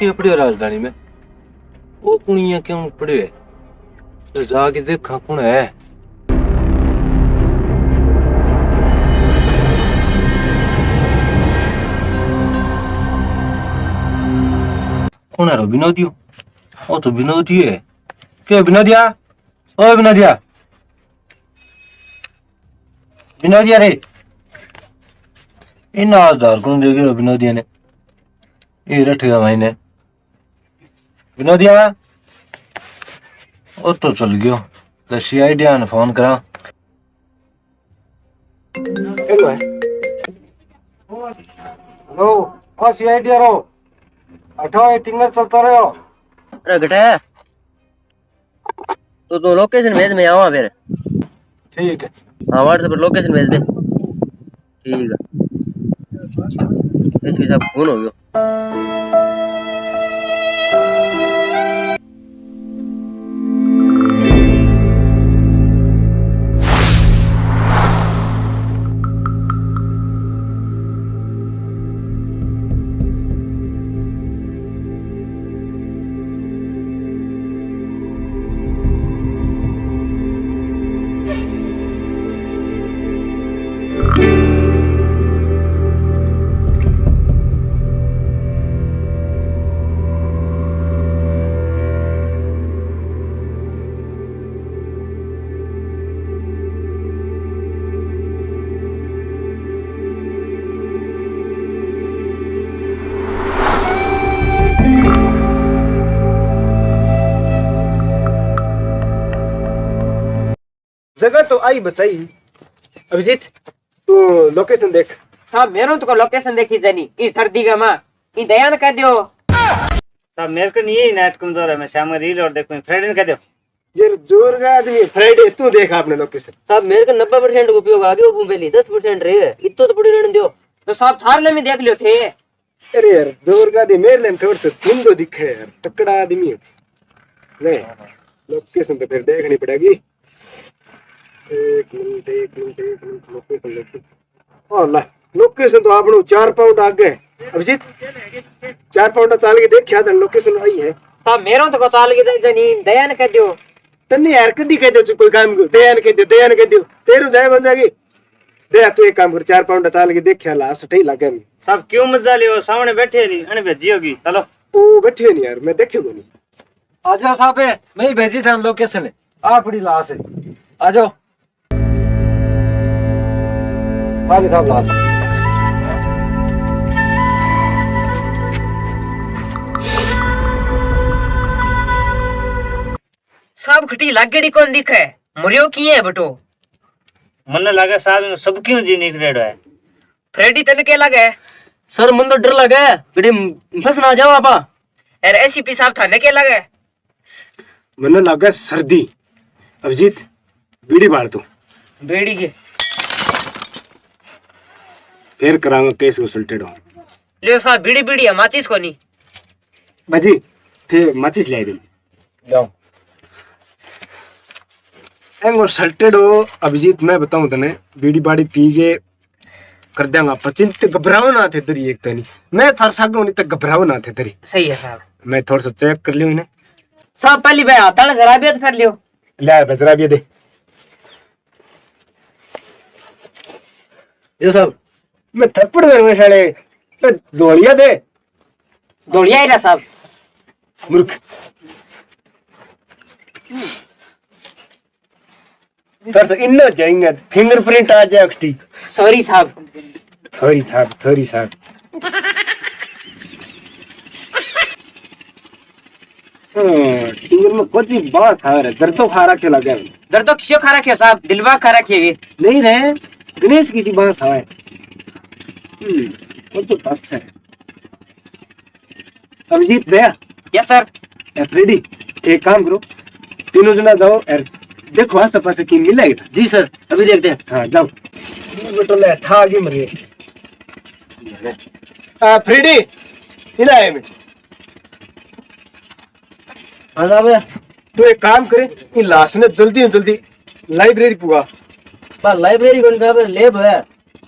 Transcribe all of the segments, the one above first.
के पड़ियो राजधानी में? वो कुणिया क्यों पड़ियो है तो जाके देखा कौन है। कौन है रो विनोदियो ओ तो विनोदी है। क्यों विनोदिया? ओ विनोदिया। विनोदिया रे। इन आधार कौन देगी विनोदिया ने? ये रखेगा मैंने विनोदिया ओ तो चल गयो। तो सीआईडी ने फ़ोन करा। हेलो। हेलो ओ सीआईडी रो। अठो टिंगर चलता रहो। अरे घटे तो तू लोकेशन भेज मैं आवा फिर। ठीक है। हाँ व्हाट्सएप पर लोकेशन भेज दे। ठीक है। एसपी साहब फ़ोन हो गयो। जगह तो आई बताई। अभिजीत तू लोकेशन देख। साहब मेरो तो लोकेशन देखी जानी। ई सर्दी का माँ। ई दयान कह दियो। साहब मेरे को नहीं नेट कमज़ोर है। मैं शाम में रील और देखूँ। फ्रेंड कह दो ये ज़ोर का आदमी फ्राइडे तू देख आपने लोकेशन साहब मेरे को नब्बे परसेंट उपयोग आ गया मोबाइल दस परसेंट रहे। इतो तो पड़ी रहने दो तो साहब थारने में देख लियो थे। अरे यार ज़ोर का आदमी मेरे लिए थोड़ा सा तुम तो दिखे यार। तकड़ा आदमी है। नहीं लोकेशन तो फिर देखनी पड़ेगी एक मिनट एक मिनट एक मिनट लोकेशन लोकेशन ओ तो आपने चार पाउंड आगे अभिजीत चार पाउंड चाल के देखिया था लोकेशन आई है। साहब मेरो तो चाल की जानी दयान कह दियो। तन्ने यार कदी कह दो कोई काम को दयान कह दो दयान कह दो तेरू जाए बन जाएगी। दया तू एक काम कर चार पाउंड चाल के देखिया ला सही लगे मैं साहब क्यों मज़ा लियो सामने बैठे नहीं अने भेजी होगी चलो। वो बैठे नहीं यार मैं देखियो नहीं। आजा साहब मैं भेजी था लोकेशन है आ पड़ी लाश है। आ भाई साहब लाल सब खटी लागेड़ी कौन दिखे? मुरियो की है बटो? मन्ने लागे साहब सब क्यों जी निकलेड़ो है? फ्रेडी तने के लागे? सर मन तो डर लगे गड़े फस ना जाओ आपा। एर ऐसी पी साहब थाने के लगे? मन लगे सर्दी। अभिजीत बीड़ी मार तू। बीड़ी के फिर करांगा केस कंसल्टेड हो लियो साहब बीड़ी बीड़ी है माचिस को नहीं। बाजी थे माचिस ले दे जाओ। एंगो सल्टेड हो अभिजीत मैं बताऊँ तने बीड़ी बाड़ी पी के कर देंगा पचिन ते घबराओ ना थे तेरी एक तनी। मैं थार सागो नहीं ते घबराओ ना थे तेरी सही है साहब। मैं थोड़ा सा चेक कर लियो इन्हें। साहब पहली भाई हाथ वाले जरा भी फिर लियो। ले आ बजरा भी दे। ये साहब मैं थप्पड़ मेरे साले। मैं दौड़िया दे। दौड़िया ही रहा साहब। मूर्ख। तर तो इन्ना जाएँगे। फिंगरप्रिंट आ जाए अक्टी सॉरी साहब। थोड़ी साहब थोड़ी साहब। हाँ, टिंगर में कुछ बास आ रहा है। दर्द तो खा रखे लगे दर्द तो किसी खा रखियो साहब? दिलवा खा रखिए नहीं रहे। गणेश किसी बास हम्म वो तो बस है अभिजीत भैया यस सर एफरेडी एक काम करो तीनों जना जाओ देखो आस पास की मिलेगा जी सर अभी देखते हैं हाँ जाओ बटोले ठा आगे मरिए आ फ्रेडी इला है मैं हाँ भैया तू एक काम करे इन लाश ने जल्दी जल्दी लाइब्रेरी पुगा बस लाइब्रेरी कौन साहब लैब है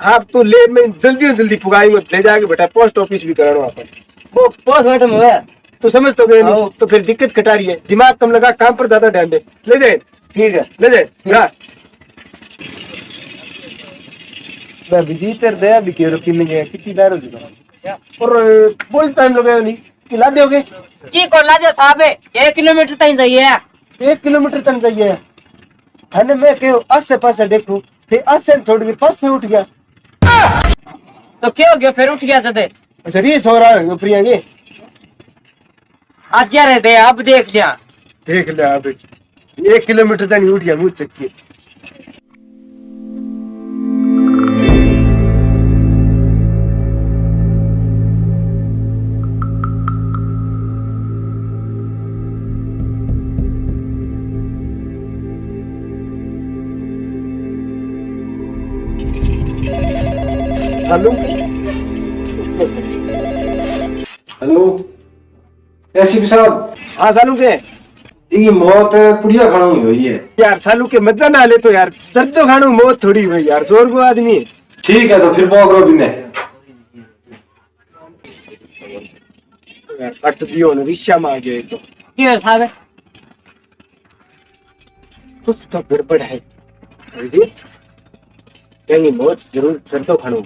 हाँ तो ले में जल्दी जल्दी पुगाई मत ले जाके बेटा पोस्ट ऑफ़िस भी कराना अपन। वो पोस्टमार्टम है तो समझ तो गए नहीं हाँ। तो फिर दिक्कत कटा रही है। दिमाग कम लगा काम पर ज़्यादा ध्यान दे। ले जाए। ठीक है। ले दे ना मैं विजिटर दे अभी क्यों रुकी नहीं है? कितनी देर हो चुका और बहुत टाइम लगे नहीं। खिला दोगे की को लाजो साहब? एक किलोमीटर ताई जाइए। एक किलोमीटर तक जाइए। हने मैं क्यों? आसे पासे देखूँ। फिर आसे छोड़ के पास से उठ गया। तो क्या हो गया? फिर उठ गया जदे अच्छा रीस हो रहा है प्रिया ये आज रहे दे? अब देख लिया देख ले आप एक किलोमीटर तक उठ गया मुझ चक्की हेलो। एसीपी साहब। हाँ सालू के। ये मौत पुड़िया खाना हुई हुई है। यार सालू के मज़ा ना ले तो यार दर्द तो खानो मौत थोड़ी हुई यार ज़ोर को आदमी है। ठीक है तो फिर बिने यार दियो ना रिश्या में आ गए तो। साहब कुछ तो गड़बड़ है। अभिजीत कहीं मौत ज़रूर दर्दो खानो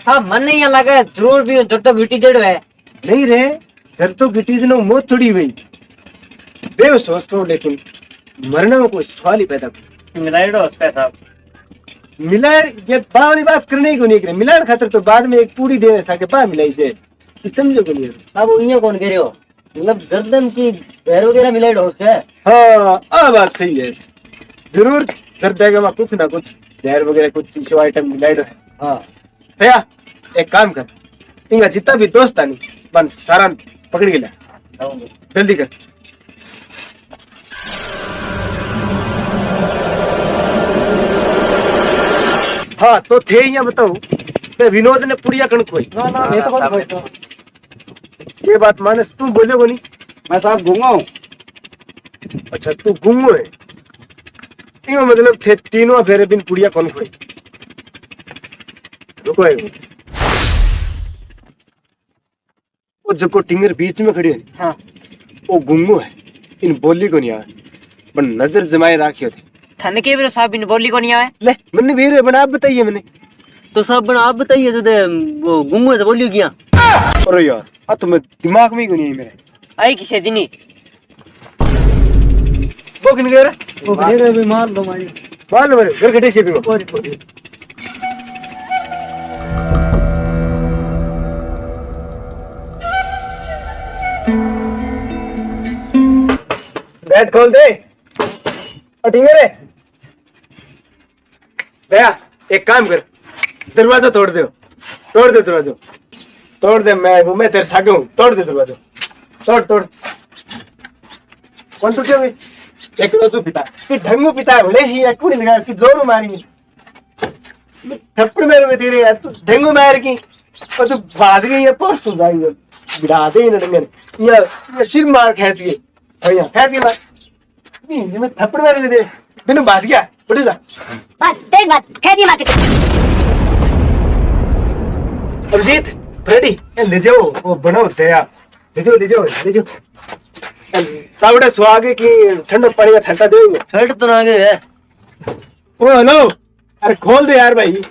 साहब मन नहीं लगे ज़रूर भी जो तो ब्यूटी है। नहीं रे। दर्दो गिटी दिनो मौत थोड़ी हुई। बेव सोच तो लेकिन मरने में कोई सवाल ही पैदा कर मिलाइडो साहब। मिलाड़ ये बा वाली बात करने को नहीं करे। मिलाड़ खातर तो बाद में एक पूरी देवे साके बा मिलाई से समझो को नहीं अब इयो कौन कह रहे हो? मतलब गर्दन की पैर वगैरह मिलाइड हो उसका। हाँ आ बात सही है। ज़रूर दर्द देगा वहाँ कुछ ना कुछ जहर वगैरह कुछ शो आइटम मिलाइड है हाँ। भैया एक काम कर। इनका जितना भी दोस्त नहीं बन सारा पकड़ के ला। जल्दी कर। हाँ तो थे यहाँ बताओ। मैं विनोद ने पुड़िया कणक खोई। ना ना ये तो कौन खोजता ये बात मानस तू बोले को नहीं? मैं साहब घूँगा हूँ। अच्छा तू गुंगो है? मतलब थे तीनों फेरे बिन पुड़िया कौन खोई। रुको है वो जको टिंगर बीच में खड़ी है हाँ। वो गुंगो है। इन बोली को नहीं आवे। पर नज़र जमाए राखियो थे। थन के भी साहब इन बोली को नहीं आए ले मैंने वीर बना आप बताइए मैंने। तो साहब बना आप बताइए जदे वो गुंगू से बोलियो किया? अरे यार आ तो मैं दिमाग में ही को नहीं है मेरे। आई किसे दिनी? वो किन गया रे वो फिर अभी मार दो मारी मार लो मेरे घर घटे से भी बैट खोल दे। ठीक है रे। दया एक काम कर, दरवाज़ा तोड़ दो, तोड़ दे दरवाज़ा। तोड़ दे, मैं वो मैं तेरे सागे हूँ, तोड़ दे दरवाज़ा। तोड़ तोड़। कौन टूटे हुए एक रोजू पिता कि ढंगू पिता है भले ही कुड़ी लगा कि ज़ोर मारी थप्पड़ मेरे में तेरे यार, तू ढंगू मार की और तू भाग गई है परसों इन डंगे ये ये सिर मार खींच गई भैया मैं थप्पड़ मारे दे गया उठ जा बस बात दी अभिजीत फ्रेडी ले जाओ वो बनाओ दया ले जाओ ले जाओ ले जाओ तावड़े सुहागे की ठंडा पानी का छंटा शर्ट तो ना गए है ओ हेलो अरे खोल दे यार भाई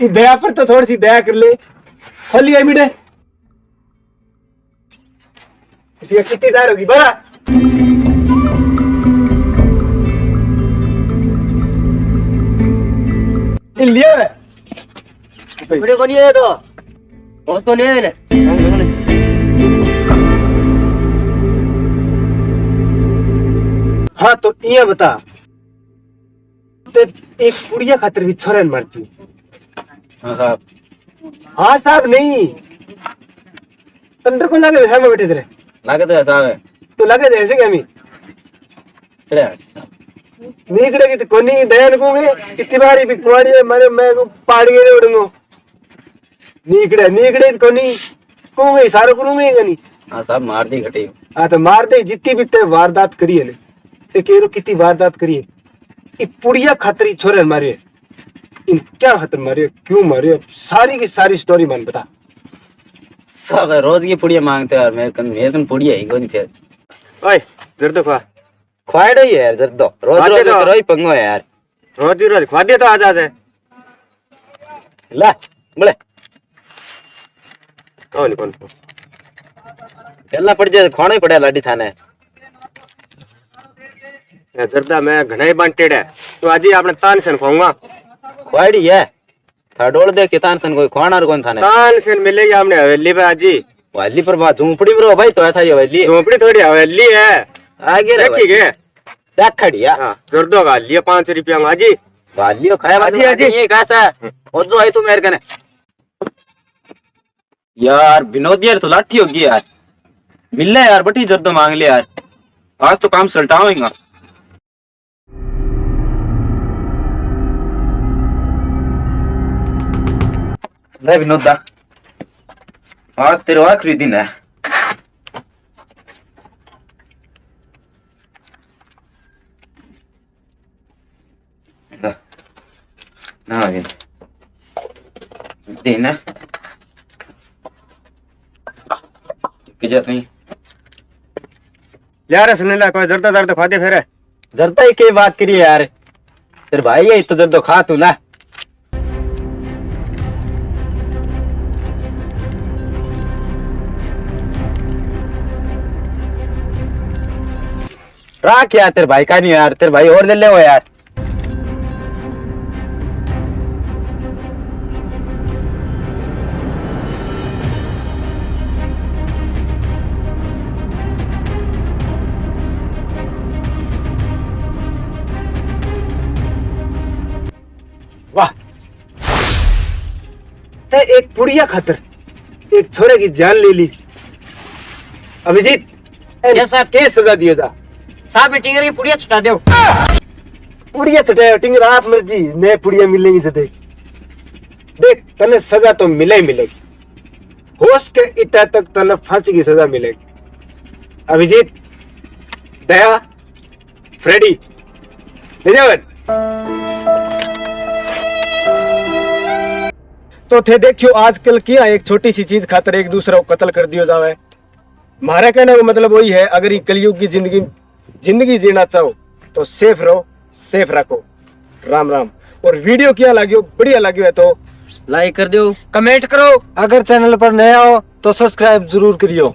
दया पर तो थोड़ी सी दया कर ले खोल लिया मीडे ये कितनी दार होगी बड़ा ये लिया है वीडियो को नहीं है तो उसको नहीं है ना हाँ तो ये बता। ते एक कुड़िया खातिर भी छोरन मारती। हाँ साहब। हाँ साहब नहीं। अंदर को लगे वैसा में बैठे थे लागे तो साहब है तो लगे थे ऐसे क्या मी खड़े हैं साहब। नीकड़े की तो कोनी दयान कोंगे इतनी बारी भी कुआरी है मारे मैं को पाड़ गए उड़ंगो। नीकड़े नीकड़े की कोनी कोंगे सारो करूँगे नहीं हाँ साहब मार दी घटी। हाँ तो मार दे जितनी भी ते वारदात करी है ने। ते केरो कितनी वारदात करी है। ये पुड़िया खतरी छोरे मारे। इन क्या खतर मारे क्यों मारे? सारी की सारी स्टोरी मान बता। सब रोज की पुड़िया मांगते हैं यार मेरे कन मेरे कन पुड़िया ही कोनी फिर ओए जर्दो खा। ख्वाड़ो ही है यार जर दो रोज रोज तो। ही पंगो है यार। रोज रोज खा दिया तो आज आज है। ला बोले। कौन कौन? चलना पड़ जाए खाना ही पड़ेगा लाडी थाने। जर्दा मैं घना ही बांटेड है। तो आज ही आपने तान से खाऊँगा। ख्वाड़ी है। थाडोल दे किसान सन कोई खाना और कौन थाने? तान से मिलेगी हमने हवेली पे आज। ही वाली पर बात झूपड़ी रहो भाई तो ऐसा ही वाली झोपड़ी थोड़ी हवेली है। आगे रे देखी के? देख खड़िया हाँ जर्दो का लिया पाँच रुपया में आज। खाया हाजी, बाजी। हाजी ये कैसा है और जो आई तू मेरे कने। यार विनोद यार तो लाठी होगी यार। मिल ले यार बटी तो मांग ले यार। आज तो काम सलटावेंगा ले विनोद दा आज तेरे आखिरी दिन है ना आगे देना जात नहीं यार सुन ला कोई जर्दा जर्दा खा दे फिर। जरता ही के बात करिए यार? तेरे भाई है तो जर तो खा तू ला राख यार तेरे भाई का नहीं यार, तेरे भाई और ले ले वो यार। ते एक पुड़िया खतर, एक छोरे की जान ले ली। अभिजीत यस सर के सजा दियो जा? साहब मीटिंग की पुड़िया छुटा दो। पुड़िया छुटाया टिंगर आप मर्ज़ी, नए पुड़िया मिलेंगी से देख। तने सजा तो मिले ही मिलेगी। होश के इतना तक तने फांसी की सजा मिलेगी। अभिजीत, दया, फ्रेडी जाओ तो थे देखियो, आजकल किया एक छोटी सी चीज़ खातर एक दूसरे को कत्ल कर दियो जावे। हमारा कहने का मतलब वही है, अगर ये कलयुग की ज़िंदगी ज़िंदगी जीना चाहो तो सेफ़ रहो सेफ़ रखो। राम राम। और वीडियो क्या लगियो बढ़िया लगे है तो लाइक कर दो कमेंट करो। अगर चैनल पर नया हो तो सब्सक्राइब ज़रूर करियो।